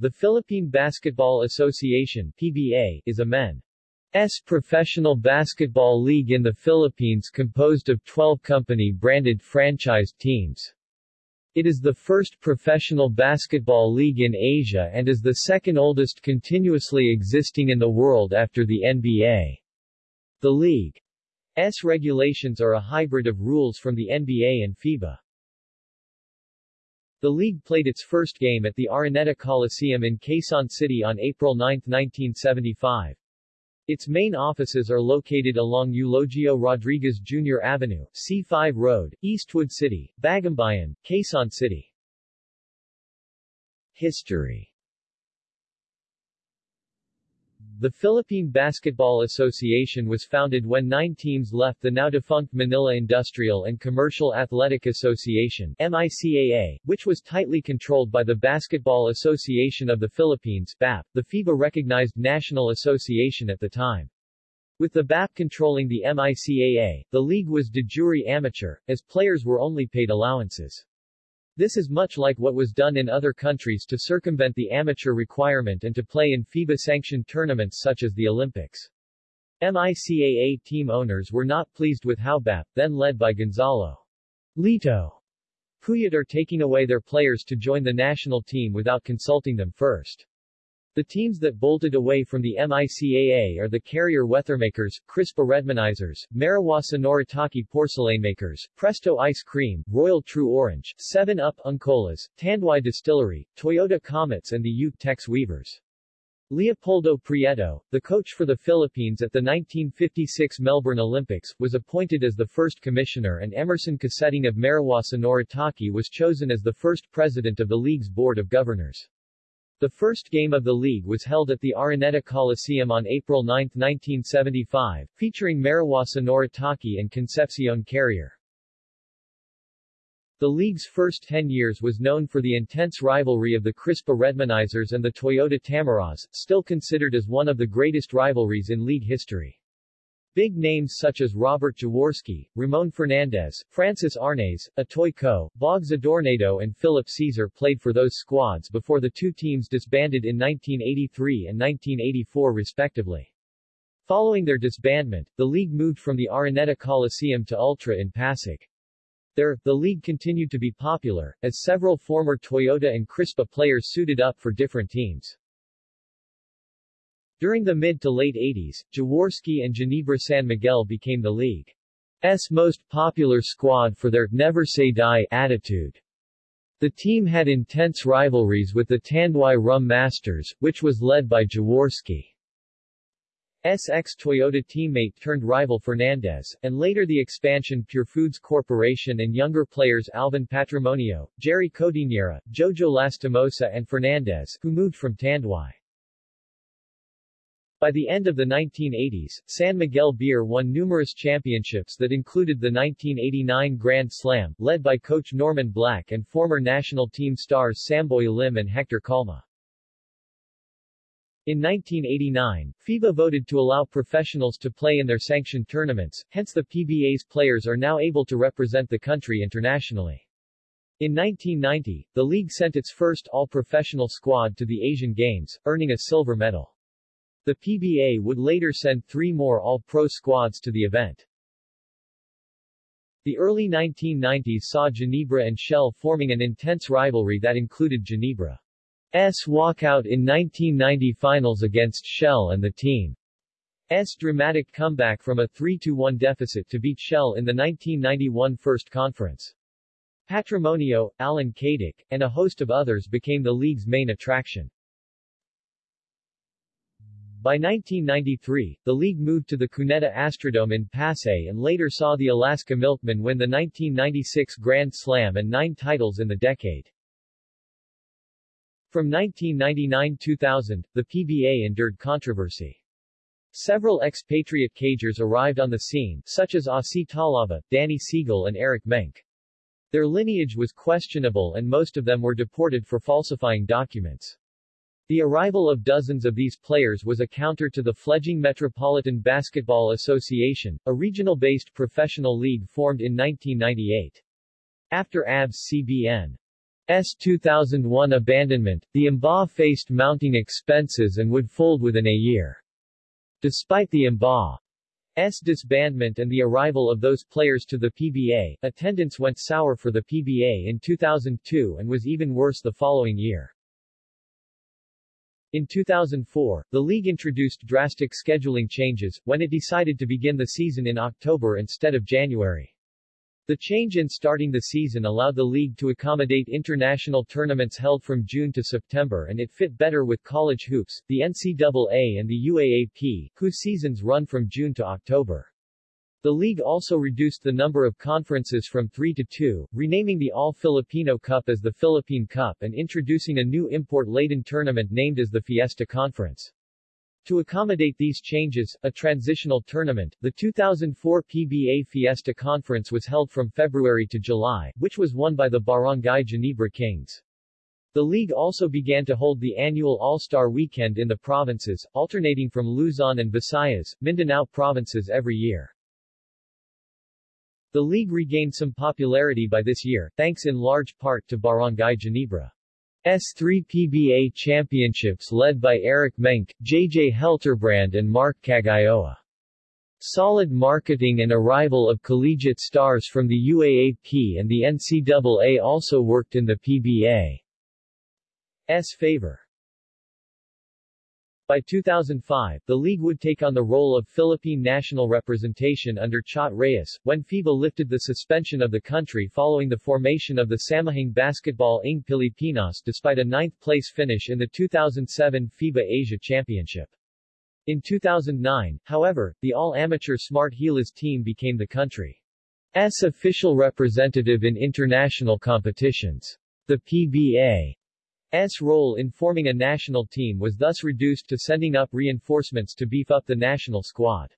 The Philippine Basketball Association PBA, is a men's professional basketball league in the Philippines composed of 12 company-branded franchised teams. It is the first professional basketball league in Asia and is the second oldest continuously existing in the world after the NBA. The league's regulations are a hybrid of rules from the NBA and FIBA. The league played its first game at the Araneta Coliseum in Quezon City on April 9, 1975. Its main offices are located along Eulogio Rodriguez Jr. Avenue, C5 Road, Eastwood City, Bagumbayan, Quezon City. History the Philippine Basketball Association was founded when nine teams left the now-defunct Manila Industrial and Commercial Athletic Association MICAA, which was tightly controlled by the Basketball Association of the Philippines BAP, the FIBA-recognized national association at the time. With the BAP controlling the MICAA, the league was de jure amateur, as players were only paid allowances. This is much like what was done in other countries to circumvent the amateur requirement and to play in FIBA-sanctioned tournaments such as the Olympics. MICAA team owners were not pleased with how BAP, then led by Gonzalo Lito Puyat are taking away their players to join the national team without consulting them first. The teams that bolted away from the MICAA are the Carrier Weathermakers, Crispa Redmanizers, Mariwasa Noritake Porcelain Makers, Presto Ice Cream, Royal True Orange, 7-Up Uncolas, Tanduay Distillery, Toyota Comets and the Ute Tex Weavers. Leopoldo Prieto, the coach for the Philippines at the 1956 Melbourne Olympics, was appointed as the first commissioner and Emerson Coseteng of Mariwasa Noritake was chosen as the first president of the league's board of governors. The first game of the league was held at the Araneta Coliseum on April 9, 1975, featuring Mariwasa Noritake and Concepcion Carrier. The league's first 10 years was known for the intense rivalry of the Crispa Redmanizers and the Toyota Tamaras, still considered as one of the greatest rivalries in league history. Big names such as Robert Jaworski, Ramon Fernandez, Francis Arnaiz, Atoy Co., Bogs Adornado and Philip Cezar played for those squads before the two teams disbanded in 1983 and 1984 respectively. Following their disbandment, the league moved from the Araneta Coliseum to Ultra in Pasig. There, the league continued to be popular, as several former Toyota and Crispa players suited up for different teams. During the mid to late 80s, Jaworski and Ginebra San Miguel became the league's most popular squad for their never say die attitude. The team had intense rivalries with the Tanduay Rum Masters, which was led by Jaworski. SX Toyota teammate turned rival Fernandez, and later the expansion Pure Foods Corporation and younger players Alvin Patrimonio, Jerry Codinera, Jojo Lastimosa and Fernandez, who moved from Tanduay. By the end of the 1980s, San Miguel Beer won numerous championships that included the 1989 Grand Slam, led by coach Norman Black and former national team stars Samboy Lim and Hector Calma. In 1989, FIBA voted to allow professionals to play in their sanctioned tournaments, hence the PBA's players are now able to represent the country internationally. In 1990, the league sent its first all-professional squad to the Asian Games, earning a silver medal. The PBA would later send three more All-Pro squads to the event. The early 1990s saw Ginebra and Shell forming an intense rivalry that included Ginebra's walkout in 1990 finals against Shell and the team's dramatic comeback from a 3-1 deficit to beat Shell in the 1991 First Conference. Patrimonio, Allan Caidic, and a host of others became the league's main attraction. By 1993, the league moved to the Cuneta Astrodome in Pasay and later saw the Alaska Milkmen win the 1996 Grand Slam and nine titles in the decade. From 1999-2000, the PBA endured controversy. Several expatriate cagers arrived on the scene, such as Asi Taulava, Danny Seigle and Eric Menk. Their lineage was questionable and most of them were deported for falsifying documents. The arrival of dozens of these players was a counter to the fledgling Metropolitan Basketball Association, a regional-based professional league formed in 1998. After ABS-CBN S 2001 abandonment, the MBA faced mounting expenses and would fold within a year. Despite the MBA's disbandment and the arrival of those players to the PBA, attendance went sour for the PBA in 2002 and was even worse the following year. In 2004, the league introduced drastic scheduling changes, when it decided to begin the season in October instead of January. The change in starting the season allowed the league to accommodate international tournaments held from June to September and it fit better with college hoops, the NCAA and the UAAP, whose seasons run from June to October. The league also reduced the number of conferences from three to two, renaming the All-Filipino Cup as the Philippine Cup and introducing a new import-laden tournament named as the Fiesta Conference. To accommodate these changes, a transitional tournament, the 2004 PBA Fiesta Conference was held from February to July, which was won by the Barangay Ginebra Kings. The league also began to hold the annual All-Star Weekend in the provinces, alternating from Luzon and Visayas, Mindanao provinces every year. The league regained some popularity by this year, thanks in large part to Barangay Ginebra. S3 PBA championships led by Eric Menk, JJ Helterbrand and Mark Caguioa. Solid marketing and arrival of collegiate stars from the UAAP and the NCAA also worked in the PBA's favor. By 2005, the league would take on the role of Philippine national representation under Chot Reyes, when FIBA lifted the suspension of the country following the formation of the Samahang Basketball ng Pilipinas despite a ninth-place finish in the 2007 FIBA Asia Championship. In 2009, however, the all-amateur Smart Gilas team became the country's official representative in international competitions. The PBA S role in forming a national team was thus reduced to sending up reinforcements to beef up the national squad.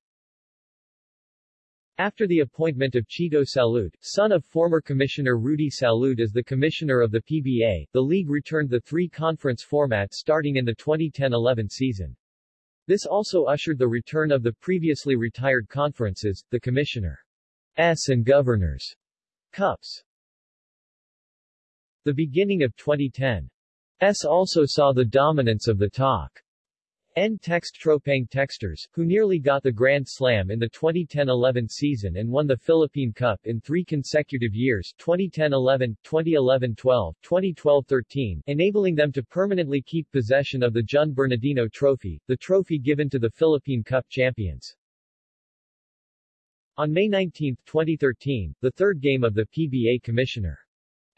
After the appointment of Chito Salud, son of former Commissioner Rudy Salud as the commissioner of the PBA, the league returned the three-conference format starting in the 2010-11 season. This also ushered the return of the previously retired conferences, the Commissioner's and Governor's Cups. The beginning of 2010 S also saw the dominance of the talk. N Text Tropang Texters, who nearly got the Grand Slam in the 2010-11 season and won the Philippine Cup in three consecutive years 2010-11, 2011-12, 2012-13, enabling them to permanently keep possession of the Jun Bernardino Trophy, the trophy given to the Philippine Cup champions. On May 19, 2013, the third game of the PBA Commissioner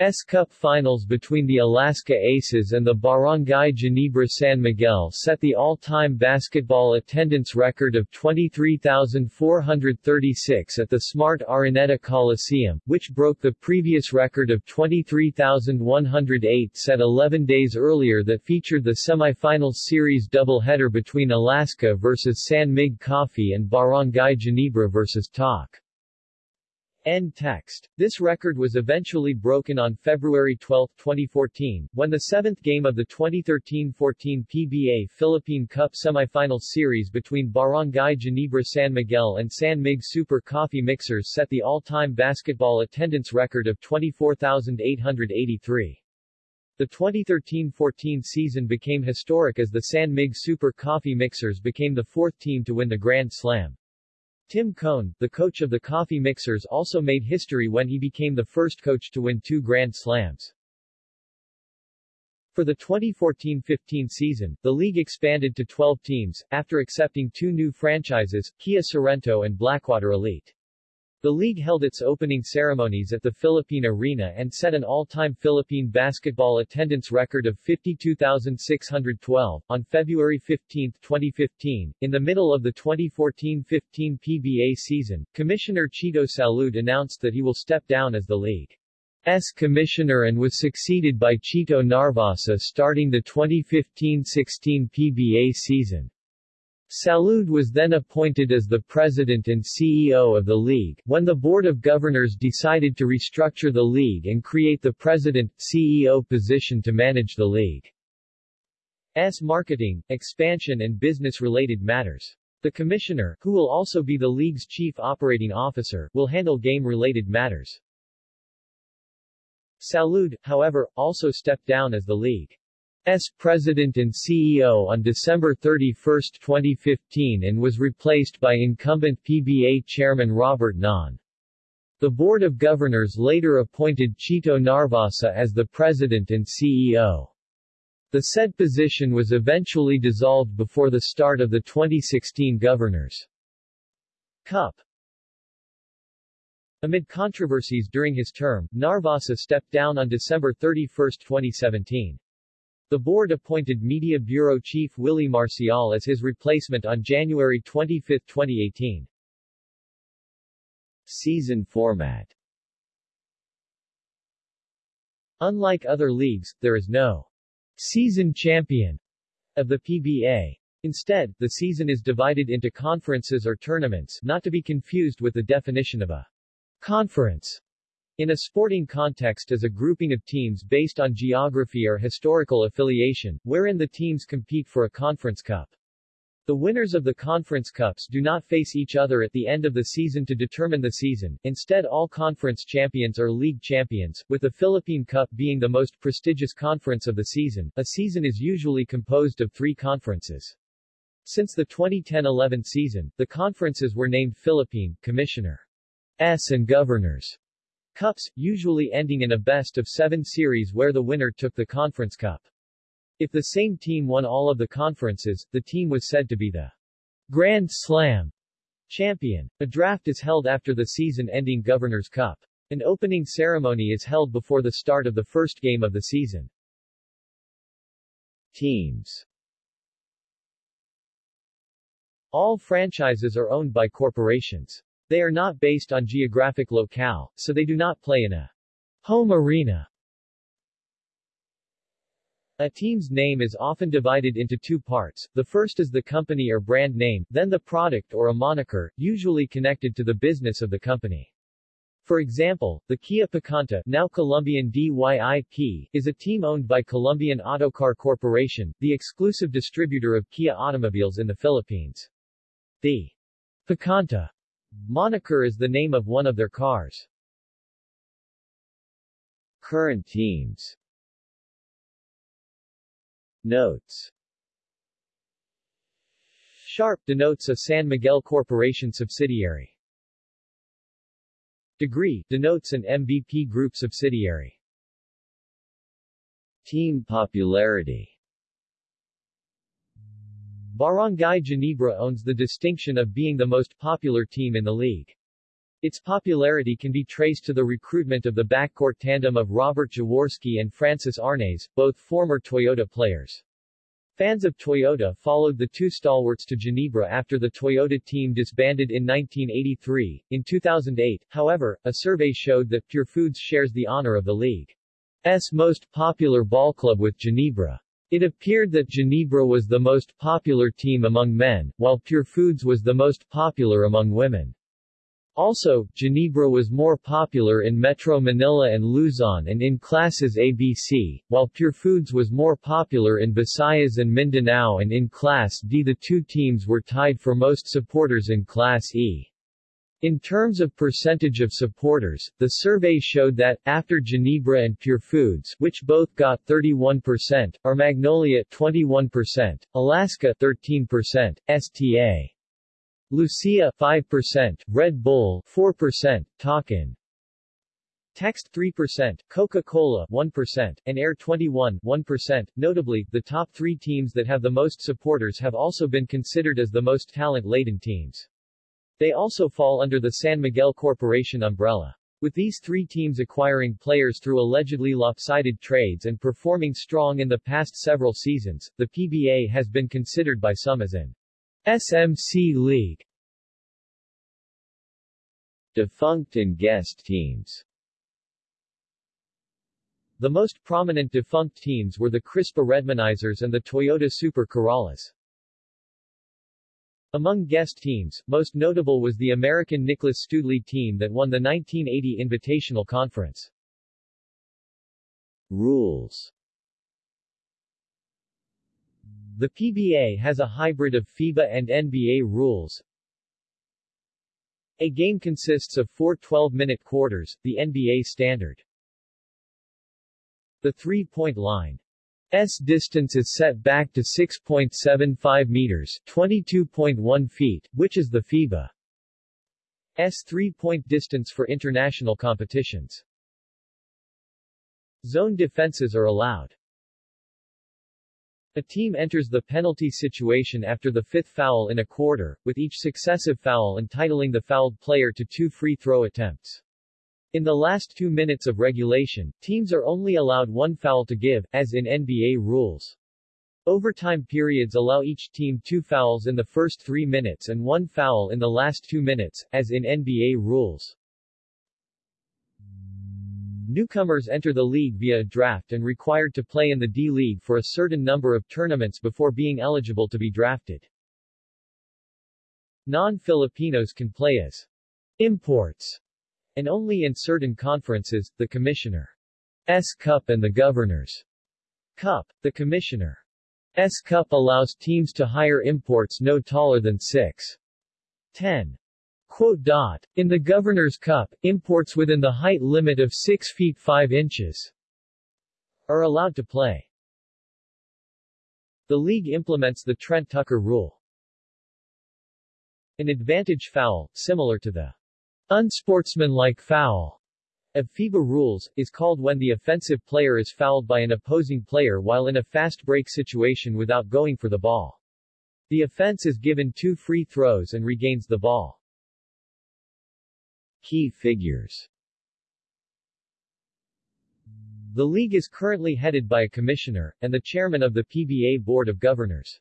S Cup finals between the Alaska Aces and the Barangay Ginebra San Miguel set the all-time basketball attendance record of 23,436 at the Smart Araneta Coliseum, which broke the previous record of 23,108 set 11 days earlier that featured the semifinals series doubleheader between Alaska vs San Mig Coffee and Barangay Ginebra vs Talk. End text. This record was eventually broken on February 12, 2014, when the seventh game of the 2013-14 PBA Philippine Cup semifinal series between Barangay Ginebra San Miguel and San Mig Super Coffee Mixers set the all-time basketball attendance record of 24,883. The 2013-14 season became historic as the San Mig Super Coffee Mixers became the fourth team to win the Grand Slam. Tim Cone, the coach of the Coffee Mixers also made history when he became the first coach to win two Grand Slams. For the 2014-15 season, the league expanded to 12 teams, after accepting two new franchises, Kia Sorento and Blackwater Elite. The league held its opening ceremonies at the Philippine Arena and set an all-time Philippine basketball attendance record of 52,612. On February 15, 2015, in the middle of the 2014-15 PBA season, Commissioner Chito Salud announced that he will step down as the league's commissioner and was succeeded by Chito Narvasa starting the 2015-16 PBA season. Salud was then appointed as the president and CEO of the league, when the Board of Governors decided to restructure the league and create the president-CEO position to manage the league's marketing, expansion and business-related matters. The commissioner, who will also be the league's chief operating officer, will handle game-related matters. Salud, however, also stepped down as the league's president and CEO on December 31, 2015 and was replaced by incumbent PBA chairman Robert Non. The Board of Governors later appointed Chito Narvasa as the president and CEO. The said position was eventually dissolved before the start of the 2016 Governors' Cup. Amid controversies during his term, Narvasa stepped down on December 31, 2017. The board appointed Media Bureau Chief Willie Marcial as his replacement on January 25, 2018. Season format Unlike other leagues, there is no season champion of the PBA. Instead, the season is divided into conferences or tournaments not to be confused with the definition of a Conference in a sporting context is a grouping of teams based on geography or historical affiliation, wherein the teams compete for a conference cup. The winners of the conference cups do not face each other at the end of the season to determine the season, instead all conference champions are league champions, with the Philippine Cup being the most prestigious conference of the season. A season is usually composed of three conferences. Since the 2010-11 season, the conferences were named Philippine, Commissioner S and Governors Cups, usually ending in a best-of-seven series where the winner took the Conference Cup. If the same team won all of the conferences, the team was said to be the Grand Slam champion. A draft is held after the season-ending Governor's Cup. An opening ceremony is held before the start of the first game of the season. Teams All franchises are owned by corporations. They are not based on geographic locale, so they do not play in a home arena. A team's name is often divided into two parts, the first is the company or brand name, then the product or a moniker, usually connected to the business of the company. For example, the Kia Picanto now Columbian DYIP, is a team owned by Columbian Autocar Corporation, the exclusive distributor of Kia automobiles in the Philippines. The Picanto Moniker is the name of one of their cars. Current teams Notes Sharp denotes a San Miguel Corporation subsidiary. Degree denotes an MVP Group subsidiary. Team popularity Barangay Ginebra owns the distinction of being the most popular team in the league. Its popularity can be traced to the recruitment of the backcourt tandem of Robert Jaworski and Francis Arnaiz, both former Toyota players. Fans of Toyota followed the two stalwarts to Ginebra after the Toyota team disbanded in 1983. In 2008, however, a survey showed that Pure Foods shares the honor of the league's most popular ball club with Ginebra. It appeared that Ginebra was the most popular team among men, while Pure Foods was the most popular among women. Also, Ginebra was more popular in Metro Manila and Luzon and in classes ABC, while Pure Foods was more popular in Visayas and Mindanao and in Class D. The two teams were tied for most supporters in Class E. In terms of percentage of supporters, the survey showed that, after Ginebra and Pure Foods which both got 31%, are Magnolia 21%, Alaska 13%, STA Lucia 5%, Red Bull 4%, Talk 'N Text 3%, Coca-Cola 1%, and Air 21 1%. Notably, the top three teams that have the most supporters have also been considered as the most talent-laden teams. They also fall under the San Miguel Corporation umbrella. With these three teams acquiring players through allegedly lopsided trades and performing strong in the past several seasons, the PBA has been considered by some as an SMC League. Defunct and guest teams The most prominent defunct teams were the Crispa Redmanizers and the Toyota Super Corollas. Among guest teams, most notable was the American Nicholas Stoodley team that won the 1980 Invitational Conference. Rules The PBA has a hybrid of FIBA and NBA rules. A game consists of four 12-minute quarters, the NBA standard. The three-point line S distance is set back to 6.75 meters 22.1 feet, which is the FIBA S three-point distance for international competitions. Zone defenses are allowed. A team enters the penalty situation after the fifth foul in a quarter, with each successive foul entitling the fouled player to two free throw attempts. In the last two minutes of regulation, teams are only allowed one foul to give, as in NBA rules. Overtime periods allow each team two fouls in the first three minutes and one foul in the last two minutes, as in NBA rules. Newcomers enter the league via a draft and required to play in the D-League for a certain number of tournaments before being eligible to be drafted. Non-Filipinos can play as imports and only in certain conferences, the Commissioner's Cup and the Governor's Cup. The Commissioner's Cup allows teams to hire imports no taller than 6. 10. Quote dot. In the Governor's Cup, imports within the height limit of 6 feet 5 inches are allowed to play. The league implements the Trent Tucker rule. An advantage foul, similar to the Unsportsmanlike foul of FIBA rules, is called when the offensive player is fouled by an opposing player while in a fast break situation without going for the ball. The offense is given two free throws and regains the ball. Key figures The league is currently headed by a commissioner, and the chairman of the PBA Board of Governors.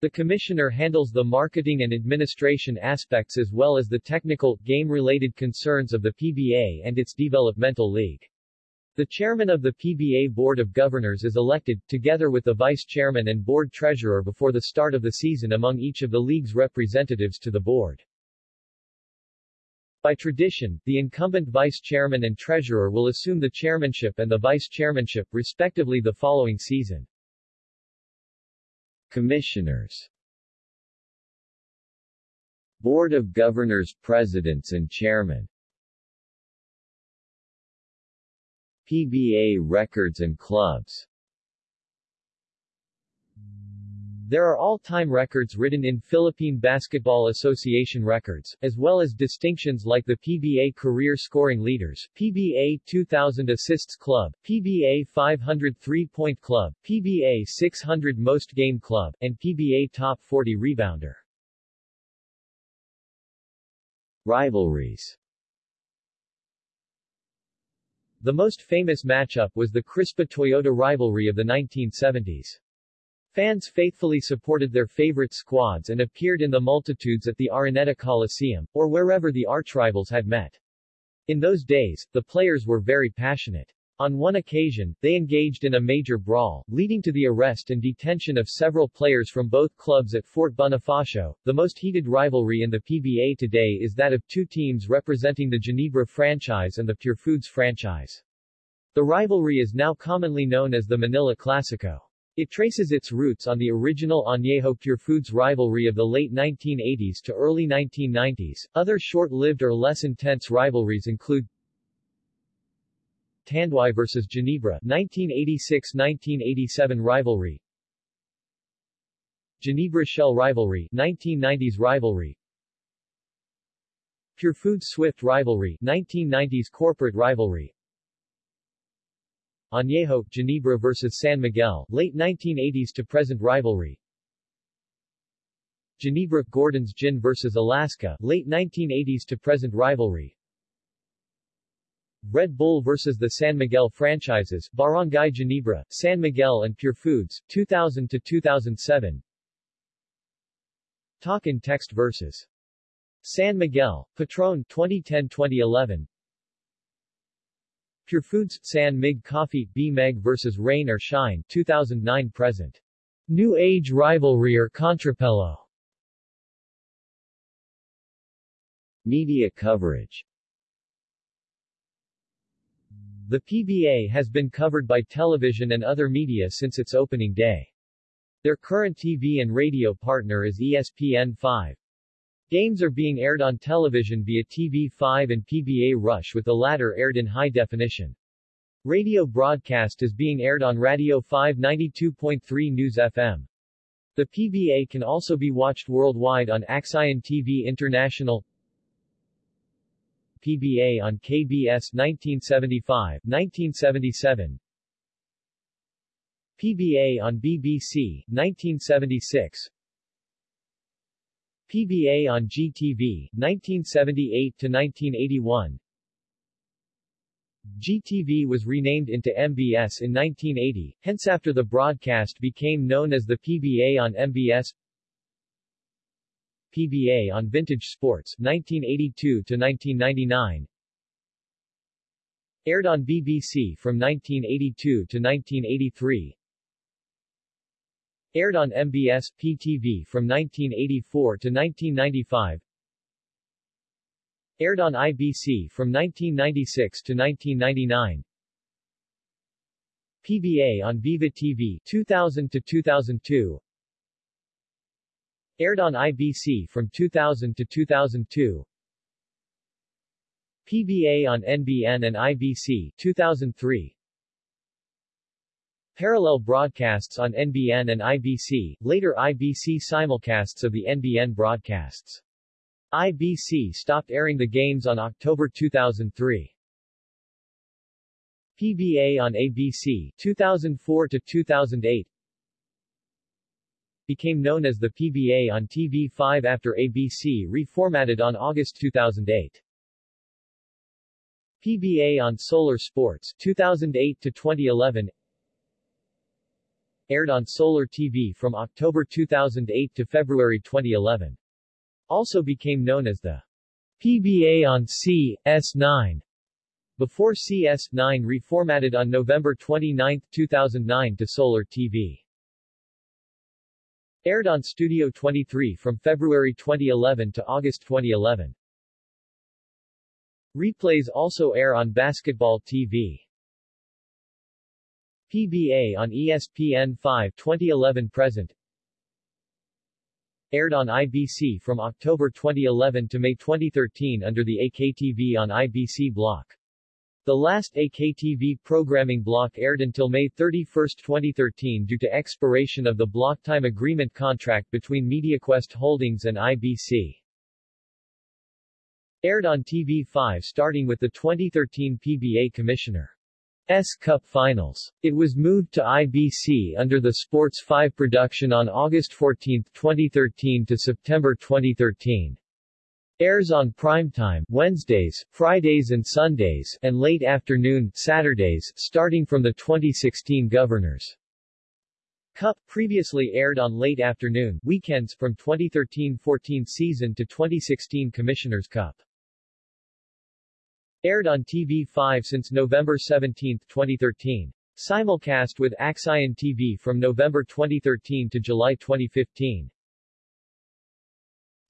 The Commissioner handles the marketing and administration aspects as well as the technical, game-related concerns of the PBA and its developmental league. The chairman of the PBA Board of Governors is elected, together with the vice chairman and board treasurer before the start of the season among each of the league's representatives to the board. By tradition, the incumbent vice chairman and treasurer will assume the chairmanship and the vice chairmanship, respectively the following season. Commissioners. Board of Governors Presidents and Chairman PBA records and clubs There are all-time records written in Philippine Basketball Association records, as well as distinctions like the PBA Career Scoring Leaders, PBA 2000 Assists Club, PBA 500 Three-Point Club, PBA 600 Most Game Club, and PBA Top 40 Rebounder. Rivalries The most famous matchup was the Crispa-Toyota rivalry of the 1970s. Fans faithfully supported their favorite squads and appeared in the multitudes at the Araneta Coliseum, or wherever the archrivals had met. In those days, the players were very passionate. On one occasion, they engaged in a major brawl, leading to the arrest and detention of several players from both clubs at Fort Bonifacio. The most heated rivalry in the PBA today is that of two teams representing the Ginebra franchise and the Pure Foods franchise. The rivalry is now commonly known as the Manila Clasico. It traces its roots on the original Añejo Pure Foods rivalry of the late 1980s to early 1990s. Other short-lived or less intense rivalries include Tanduay vs. Ginebra 1986-1987 rivalry Ginebra Shell rivalry 1990s rivalry Pure Foods Swift rivalry 1990s corporate rivalry Añejo, Ginebra vs. San Miguel, late 1980s to present rivalry. Ginebra, Gordon's Gin vs. Alaska, late 1980s to present rivalry. Red Bull vs. the San Miguel franchises, Barangay Ginebra, San Miguel and Pure Foods, 2000 to 2007. Talk 'N Text vs. San Miguel, Patron 2010-2011 Pure Foods, San Mig Coffee, B-Meg vs. Rain or Shine, 2009 present. New Age Rivalry or Contrapelo Media coverage The PBA has been covered by television and other media since its opening day. Their current TV and radio partner is ESPN5. Games are being aired on television via TV5 and PBA Rush with the latter aired in high definition. Radio broadcast is being aired on Radio 592.3 News FM. The PBA can also be watched worldwide on AksyonTV International PBA on KBS 1975, 1977 PBA on BBC, 1976 PBA on GTV, 1978-1981 GTV was renamed into MBS in 1980, hence after the broadcast became known as the PBA on MBS PBA on Vintage Sports, 1982-1999 Aired on BBC from 1982 to 1983 Aired on MBS PTV from 1984 to 1995 Aired on IBC from 1996 to 1999 PBA on Viva TV 2000 to 2002 Aired on IBC from 2000 to 2002 PBA on NBN and IBC 2003 Parallel broadcasts on NBN and IBC, later IBC simulcasts of the NBN broadcasts. IBC stopped airing the games on October 2003. PBA on ABC 2004 to 2008 became known as the PBA on TV5 after ABC reformatted on August 2008. PBA on Solar Sports 2008 to 2011 aired on Solar TV from October 2008 to February 2011. Also became known as the PBA on CS9 before CS9 reformatted on November 29, 2009 to Solar TV. Aired on Studio 23 from February 2011 to August 2011. Replays also air on Basketball TV. PBA on ESPN 5 2011 present Aired on IBC from October 2011 to May 2013 under the AKTV on IBC block. The last AKTV programming block aired until May 31, 2013 due to expiration of the block time agreement contract between MediaQuest Holdings and IBC. Aired on TV5 starting with the 2013 PBA Commissioner. S Cup Finals. It was moved to IBC under the Sports 5 production on August 14, 2013 to September 2013. Airs on primetime Wednesdays, Fridays and Sundays, and late afternoon Saturdays, starting from the 2016 Governors Cup, previously aired on late afternoon weekends from 2013-14 season to 2016 Commissioners Cup. Aired on TV5 since November 17, 2013. Simulcast with AksyonTV from November 2013 to July 2015.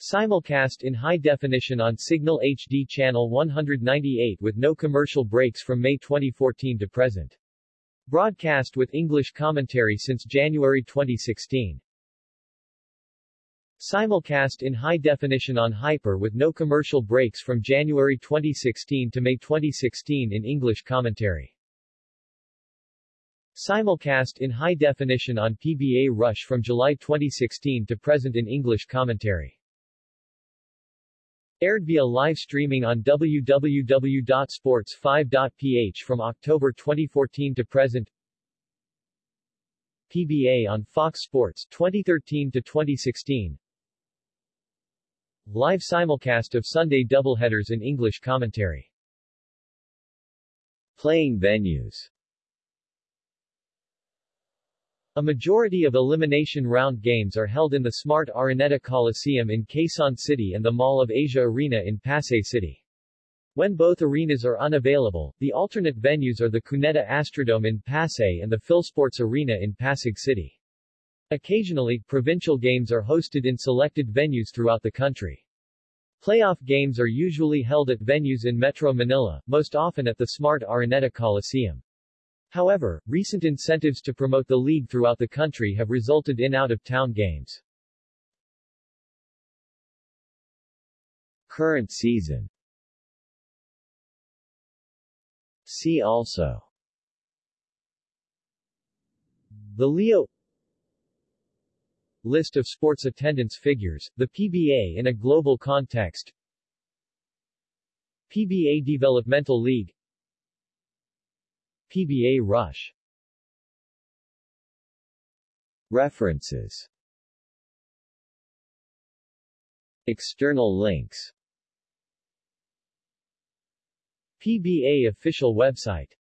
Simulcast in high definition on Signal HD channel 198 with no commercial breaks from May 2014 to present. Broadcast with English commentary since January 2016. Simulcast in high definition on Hyper with no commercial breaks from January 2016 to May 2016 in English commentary. Simulcast in high definition on PBA Rush from July 2016 to present in English commentary. Aired via live streaming on www.sports5.ph from October 2014 to present. PBA on Fox Sports 2013 to 2016. Live simulcast of Sunday doubleheaders in English commentary. Playing venues A majority of elimination round games are held in the Smart Araneta Coliseum in Quezon City and the Mall of Asia Arena in Pasay City. When both arenas are unavailable, the alternate venues are the Cuneta Astrodome in Pasay and the Philsports Arena in Pasig City. Occasionally, provincial games are hosted in selected venues throughout the country. Playoff games are usually held at venues in Metro Manila, most often at the Smart Araneta Coliseum. However, recent incentives to promote the league throughout the country have resulted in out-of-town games. Current season See also The Leo List of sports attendance figures, the PBA in a global context. PBA Developmental League. PBA Rush. References. External links. PBA official website